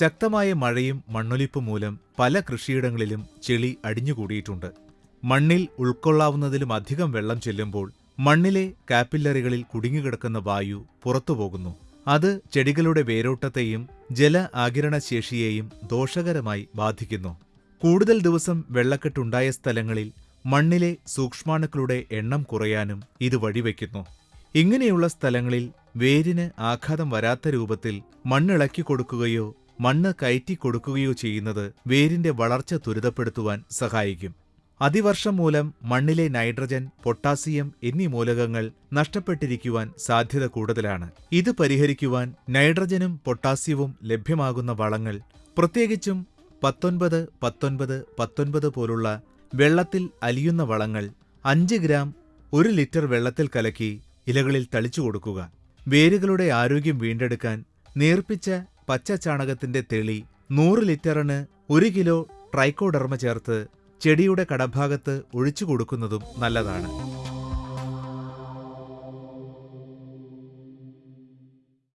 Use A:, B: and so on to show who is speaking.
A: ശക്തമായ മഴയും മണ്ണൊലിപ്പ് മൂലം പല കൃഷിയിടങ്ങളിലും ചെളി അടിഞ്ഞുകൂടിയിട്ടുണ്ട്. മണ്ണിൽ ഉൾക്കൊള്ളാവുന്നതിലും അധികം വെള്ളം ചെല്ലുമ്പോൾ മണ്ണിലെ കാപ്പില്ലറികളിൽ കുടുങ്ങിക്കിടക്കുന്ന വായു പുറത്തുപോകുന്നു. അത് ചെടികളുടെ വേരോട്ടത്തെയും ജല ആകിരണശേഷിയെയും ദോഷകരമായി ബാധിക്കുന്നു. കൂടുതൽ ദിവസം വെള്ളക്കെട്ടുണ്ടായ സ്ഥലങ്ങളിൽ മണ്ണിലെ സൂക്ഷ്മാണുക്കളുടെ എണ്ണം കുറയാനും ഇത് വഴിവെക്കുന്നു. ഇങ്ങനെയുള്ള സ്ഥലങ്ങളിൽ വേരിന് ആഘാതം വരാത്ത രൂപത്തിൽ മണ്ണിളക്കി കൊടുക്കുകയോ മണ്ണ് കയറ്റിക്കൊടുക്കുകയോ ചെയ്യുന്നത് വേരിന്റെ വളർച്ച ത്വരിതപ്പെടുത്തുവാൻ സഹായിക്കും. അതിവർഷം മൂലം മണ്ണിലെ നൈട്രജൻ പൊട്ടാസ്യം എന്നീ മൂലകങ്ങൾ നഷ്ടപ്പെട്ടിരിക്കുവാൻ സാധ്യത കൂടുതലാണ്. ഇത് പരിഹരിക്കുവാൻ നൈട്രജനും പൊട്ടാസ്യവും ലഭ്യമാകുന്ന വളങ്ങൾ പ്രത്യേകിച്ചും പത്തൊൻപത് പത്തൊൻപത് പത്തൊൻപത് പോലുള്ള വെള്ളത്തിൽ അലിയുന്ന വളങ്ങൾ അഞ്ച് ഗ്രാം ഒരു ലിറ്റർ വെള്ളത്തിൽ കലക്കി ഇലകളിൽ തളിച്ചു കൊടുക്കുക. വേരുകളുടെ ആരോഗ്യം വീണ്ടെടുക്കാൻ നേർപ്പിച്ച പച്ച ചാണകത്തിന്റെ തെളി നൂറ് ലിറ്ററിന് ഒരു കിലോ ട്രൈക്കോഡർമ ചേർത്ത് ചെടിയുടെ കടഭാഗത്ത് ഒഴിച്ചു കൊടുക്കുന്നതും നല്ലതാണ്.